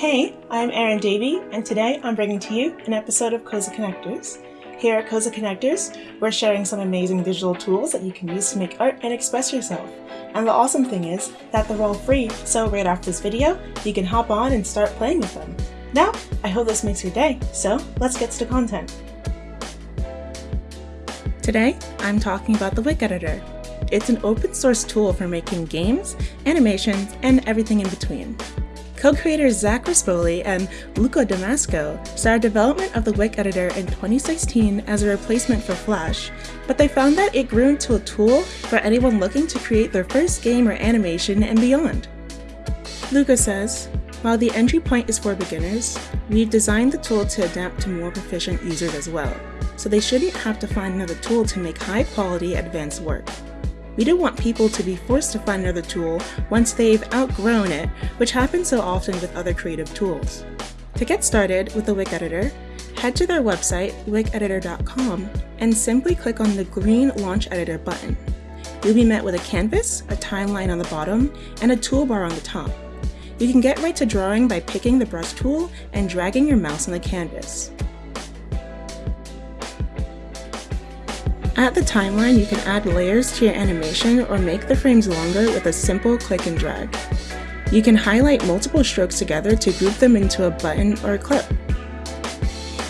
Hey, I'm Erin Davey, and today I'm bringing to you an episode of Cozy Connectors. Here at Cozy Connectors, we're sharing some amazing digital tools that you can use to make art and express yourself. And the awesome thing is that they're all free, so right after this video, you can hop on and start playing with them. Now, I hope this makes your day, so let's get to content. Today, I'm talking about the Wick Editor. It's an open source tool for making games, animations, and everything in between. Co-creators Zach Rispoli and Luca Damasco started development of the Wick editor in 2016 as a replacement for Flash, but they found that it grew into a tool for anyone looking to create their first game or animation and beyond. Luca says, while the entry point is for beginners, we've designed the tool to adapt to more proficient users as well, so they shouldn't have to find another tool to make high-quality advanced work. We don't want people to be forced to find another tool once they've outgrown it, which happens so often with other creative tools. To get started with the Wick Editor, head to their website, wickeditor.com, and simply click on the green Launch Editor button. You'll be met with a canvas, a timeline on the bottom, and a toolbar on the top. You can get right to drawing by picking the brush tool and dragging your mouse on the canvas. At the timeline, you can add layers to your animation or make the frames longer with a simple click and drag. You can highlight multiple strokes together to group them into a button or a clip.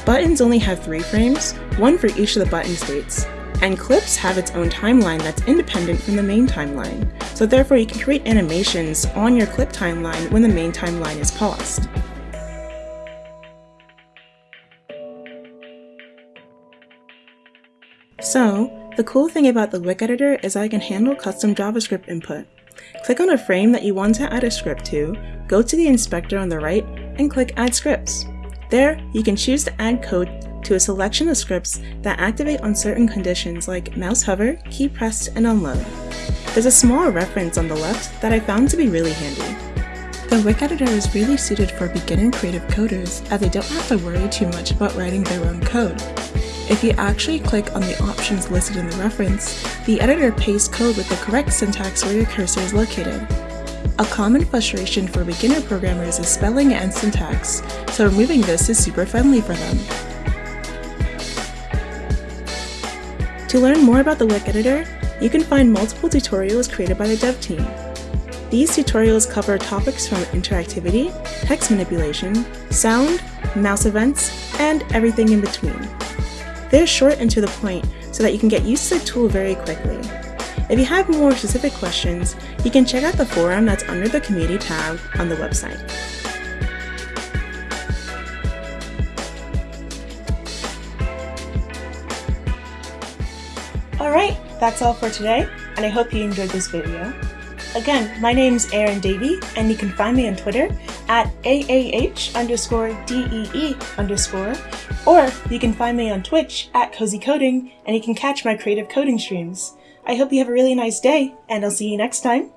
Buttons only have three frames, one for each of the button states, and clips have its own timeline that's independent from the main timeline, so therefore you can create animations on your clip timeline when the main timeline is paused. So, the cool thing about the Wick editor is I can handle custom JavaScript input. Click on a frame that you want to add a script to, go to the inspector on the right, and click Add Scripts. There, you can choose to add code to a selection of scripts that activate on certain conditions like mouse hover, key pressed, and unload. There's a small reference on the left that I found to be really handy. The Wick editor is really suited for beginner creative coders as they don't have to worry too much about writing their own code. If you actually click on the options listed in the reference, the editor pastes code with the correct syntax where your cursor is located. A common frustration for beginner programmers is spelling and syntax, so removing this is super friendly for them. To learn more about the Wick editor, you can find multiple tutorials created by the dev team. These tutorials cover topics from interactivity, text manipulation, sound, mouse events, and everything in between. They're short and to the point so that you can get used to the tool very quickly. If you have more specific questions, you can check out the forum that's under the Community tab on the website. Alright, that's all for today, and I hope you enjoyed this video. Again, my name is Erin Davey, and you can find me on Twitter at AAH underscore DEE underscore, or you can find me on Twitch at Cozy Coding, and you can catch my creative coding streams. I hope you have a really nice day, and I'll see you next time.